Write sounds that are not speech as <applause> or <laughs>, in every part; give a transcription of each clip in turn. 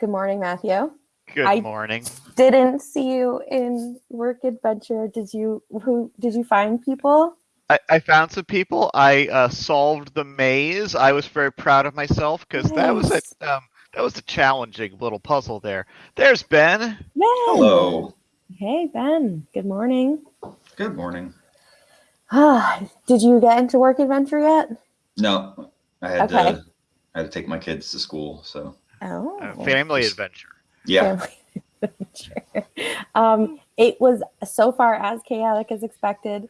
Good morning, Matthew. Good I- morning. Didn't see you in Work Adventure. Did you? Who did you find people? I, I found some people. I uh, solved the maze. I was very proud of myself because that was a um, that was a challenging little puzzle there. There's Ben. Yay! Hello. Hey Ben. Good morning. Good morning. Ah, <sighs> did you get into Work Adventure yet? No, I had Okay. to. I had to take my kids to school, so Oh, Uh, family adventure. yeah. Family <laughs> Adventure. um, it was so far as chaotic as expected,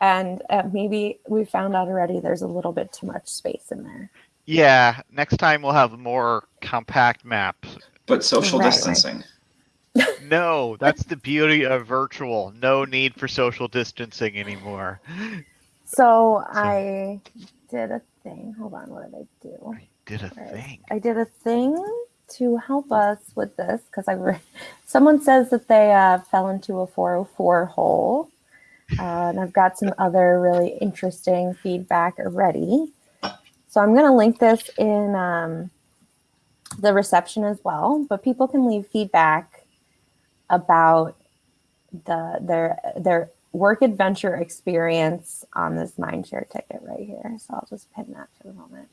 and uh, maybe we found out already. There's a little bit too much space in there. Yeah. Next time we'll have more compact maps. But social Right, right. distancing. <laughs> No, that's the beauty of virtual. No need for social distancing anymore. So I did a thing. Hold on, what did I do? Did a thing. I did a thing to help us with this because I re- <laughs> someone says that they uh, fell into a 404 hole, uh, and I've got some other really interesting feedback already. So I'm going to link this in um, the reception as well, but people can leave feedback about the their their work adventure experience on this mindshare ticket right here. So I'll just pin that for the moment.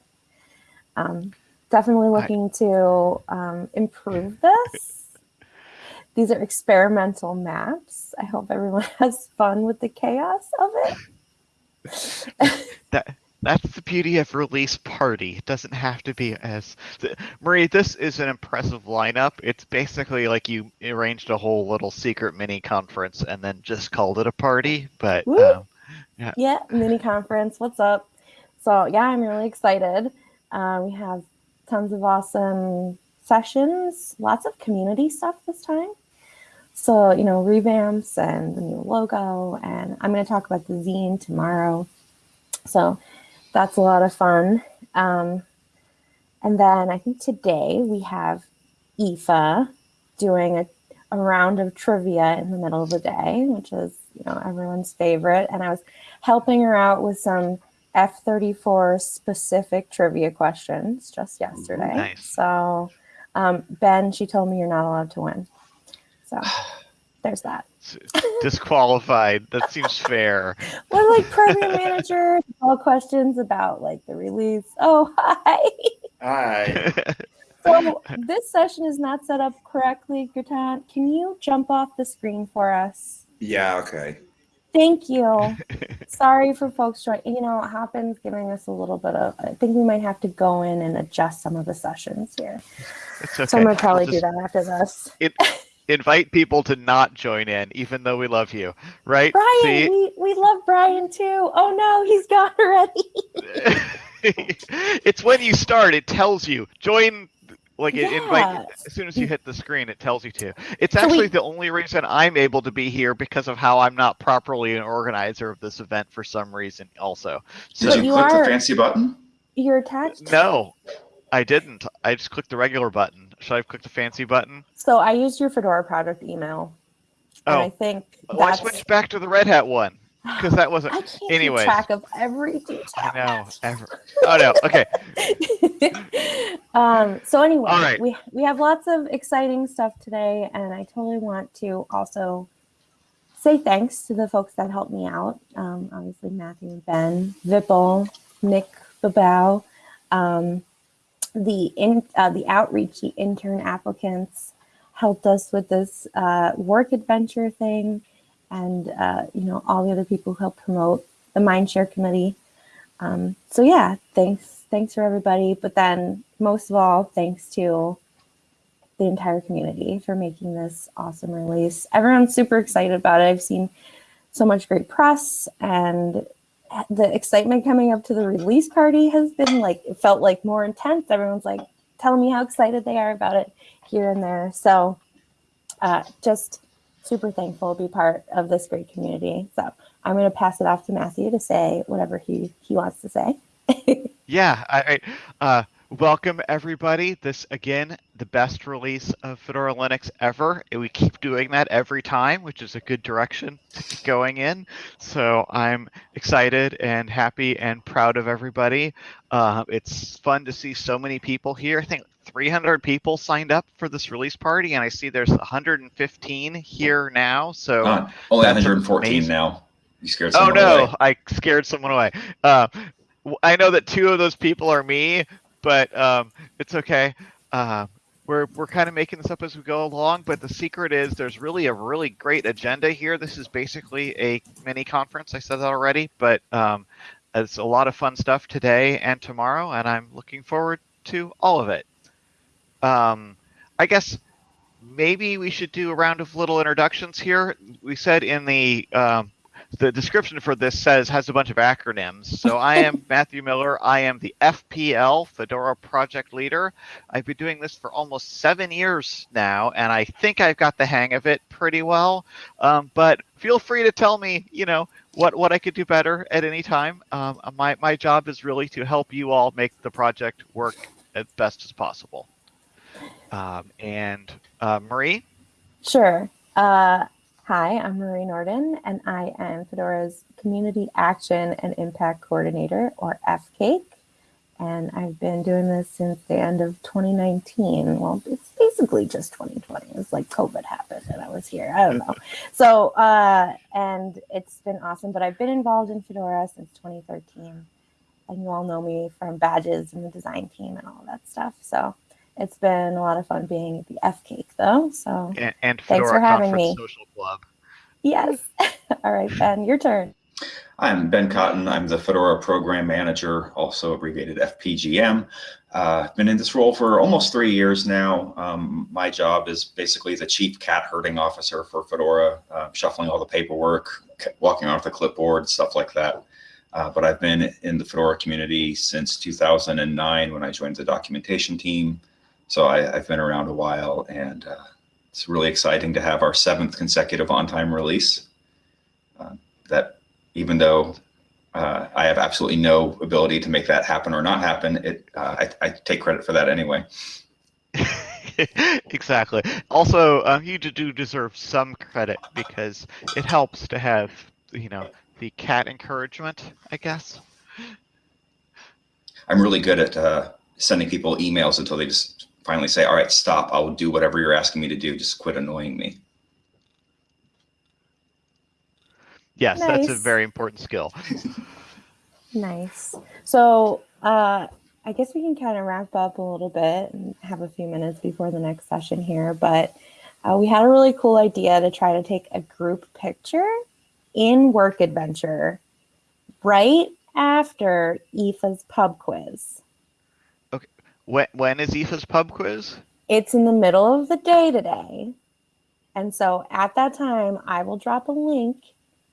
Um, definitely looking to um, improve this. These are experimental maps. I hope everyone <laughs> has fun with the chaos of it. That that's the beauty of release party. It doesn't have to be as Marie. This is an impressive lineup. It's basically like you arranged a whole little secret mini conference and then just called it a party. But um, Yeah, mini conference. What's up? So yeah, I'm really excited. Uh, we have tons of awesome sessions, lots of community stuff this time. So you know, revamps and the new logo, and I'm going to talk about the zine tomorrow. So that's a lot of fun. Um, and then I think today we have Aoife doing a, a round of trivia in the middle of the day, which is you know everyone's favorite. And I was helping her out with some F34 specific trivia questions just yesterday. nice. So, um, Ben, she told me you're not allowed to win. So <sighs> there's that. disqualified. that <laughs> seems fair. We're like program manager, <laughs> all questions about like the release. Oh, hi. Hi. So this session is not set up correctly, Gurtan. Can you jump off the screen for us? Yeah. Okay. Thank you. <laughs> Sorry for folks joining. You know, it happens giving us a little bit of, I think we might have to go in and adjust some of the sessions here. it's okay. So I'm going to probably We'll do that after this. Invite people to not join in, even though we love you, right? Brian, See? we, we love Brian too. Oh no, he's gone already. <laughs> it's when you start. It tells you join. Like it invite Yeah. as soon as you hit the screen, it tells you to. It's So we- actually the only reason I'm able to be here because of how I'm not properly an organizer of this event for some reason. Also, so Did you, you click are- the fancy button? You're attached. no, I didn't. I just clicked the regular button. Should I have clicked the fancy button? So I used your Fedora project email. And oh. I Oh, think well, I that's switched back to the Red Hat one because that wasn't. I can't anyways. keep track of every detail. I know. Ever. Oh no. Okay. <laughs> um, so anyway, All right. we we have lots of exciting stuff today, and I totally want to also say thanks to the folks that helped me out. Um, obviously, Matthew and Ben, Vipul, Nick Bebout, um, the in uh, the outreach, the intern applicants helped us with this uh, work adventure thing, and uh, you know all the other people who helped promote the Mindshare committee. Um, so yeah, thanks, thanks for everybody. But then most of all, thanks to the entire community for making this awesome release. Everyone's super excited about it. I've seen so much great press and the excitement coming up to the release party has been like it felt like more intense. Everyone's like telling me how excited they are about it here and there. So uh, just super thankful to be part of this great community. So I'm going to pass it off to Matthew to say whatever he, he wants to say. <laughs> Yeah, I, I uh, welcome everybody. This again, the best release of Fedora Linux ever. We keep doing that every time, which is a good direction to keep going in. So I'm excited and happy and proud of everybody. Uh, it's fun to see so many people here. I think 300 people signed up for this release party, and I see there's 115 here now. So, Uh, only 114 amazing. now. You scared oh no, away. I scared someone away. Uh, I know that two of those people are me, but um, it's okay. Uh, we're we're kind of making this up as we go along, but the secret is there's really a really great agenda here. This is basically a mini conference. I said that already, but um, it's a lot of fun stuff today and tomorrow, and I'm looking forward to all of it. Um, I guess maybe we should do a round of little introductions here. We said in the um, the description for this says has a bunch of acronyms. So I <laughs> am Matthew Miller. I am the FPL Fedora project leader. I've been doing this for almost seven years now, and I think I've got the hang of it pretty well. Um, but feel free to tell me, you know, what what I could do better at any time. Um, my my job is really to help you all make the project work as best as possible. Um, and uh, Marie, Sure. Uh, hi, I'm Marie Nordin, and I am Fedora's Community Action and Impact Coordinator, or FCAIC. And I've been doing this since the end of 2019. Well, it's basically just 2020. It's like COVID happened and I was here. I don't know. <laughs> So, uh, and it's been awesome. But I've been involved in Fedora since 2013. And you all know me from badges and the design team and all that stuff. So it's been a lot of fun being at the cake, though. So, and, and Thanks for having Conference me. Social Club. Yes. <laughs> All right, Ben, your turn. I'm Ben Cotton. I'm the Fedora Program Manager, also abbreviated FPGM. Uh, I've been in this role for almost three years now. Um, my job is basically the chief cat herding officer for Fedora, uh, shuffling all the paperwork, walking off the clipboard, stuff like that. Uh, but I've been in the Fedora community since 2009 when I joined the documentation team. So I, I've been around a while and uh, it's really exciting to have our seventh consecutive on-time release. Uh, that even though uh, I have absolutely no ability to make that happen or not happen, it uh, I, I take credit for that anyway. <laughs> exactly. Also, um, you do- do deserve some credit because it helps to have, you know, the cat encouragement, I guess. I'm really good at uh, sending people emails until they just finally say, "All right, stop. I'll do whatever you're asking me to do. Just quit annoying me." Yes, that's a very important skill. <laughs> Nice. So, uh, I guess we can kind of wrap up a little bit and have a few minutes before the next session here. But uh, we had a really cool idea to try to take a group picture in Work Adventure right after Aoife's pub quiz. When, when is Aoife's pub quiz? It's in the middle of the day today. And so at that time, I will drop a link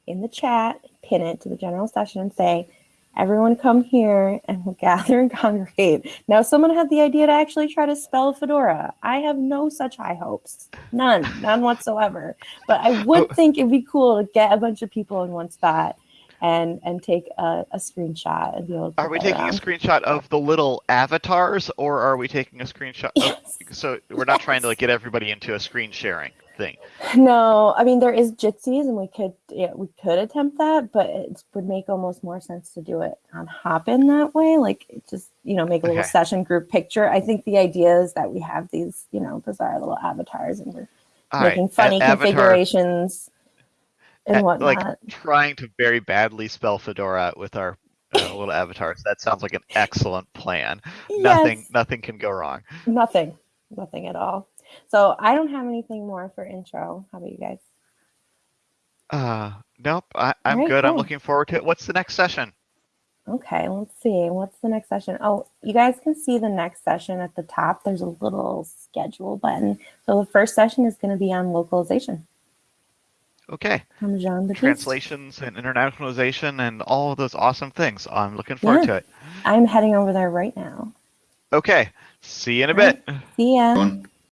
in the chat, pin it to the general session, and say, everyone come here and we'll <laughs> gather and congregate. Now, someone had the idea to actually try to spell Fedora. I have no such high hopes. None, none whatsoever. But I would <laughs> think it'd be cool to get a bunch of people in one spot and and take a, a screenshot and be able to Are we taking a screenshot of the little avatars, or are we taking a screenshot? Of, <laughs> so we're not trying to like, get everybody into a screen sharing thing. No, I mean there is Jitsies, and we could yeah, we could attempt that, but it would make almost more sense to do it on Hopin that way. Like it just you know make a little Okay. session group picture. I think the idea is that we have these you know bizarre little avatars, and we're All right, making a- funny avatar- configurations and whatnot. like trying to very badly spell Fedora with our uh, little avatars. That sounds like an excellent plan. Nothing, Yes, nothing can go wrong. nothing, nothing at all. So I don't have anything more for intro. How about you guys? Uh, nope. I, I'm Alright, good. I'm looking forward to it. What's the next session? Okay, let's see. What's the next session? Oh, you guys can see the next session at the top. There's a little schedule button. So the first session is going to be on localization Okay, from Jean Baptiste. translations and internationalization and all of those awesome things. I'm looking forward Yeah. to it. I'm heading over there right now. Okay, see you in a Alright. bit. See ya. Everyone,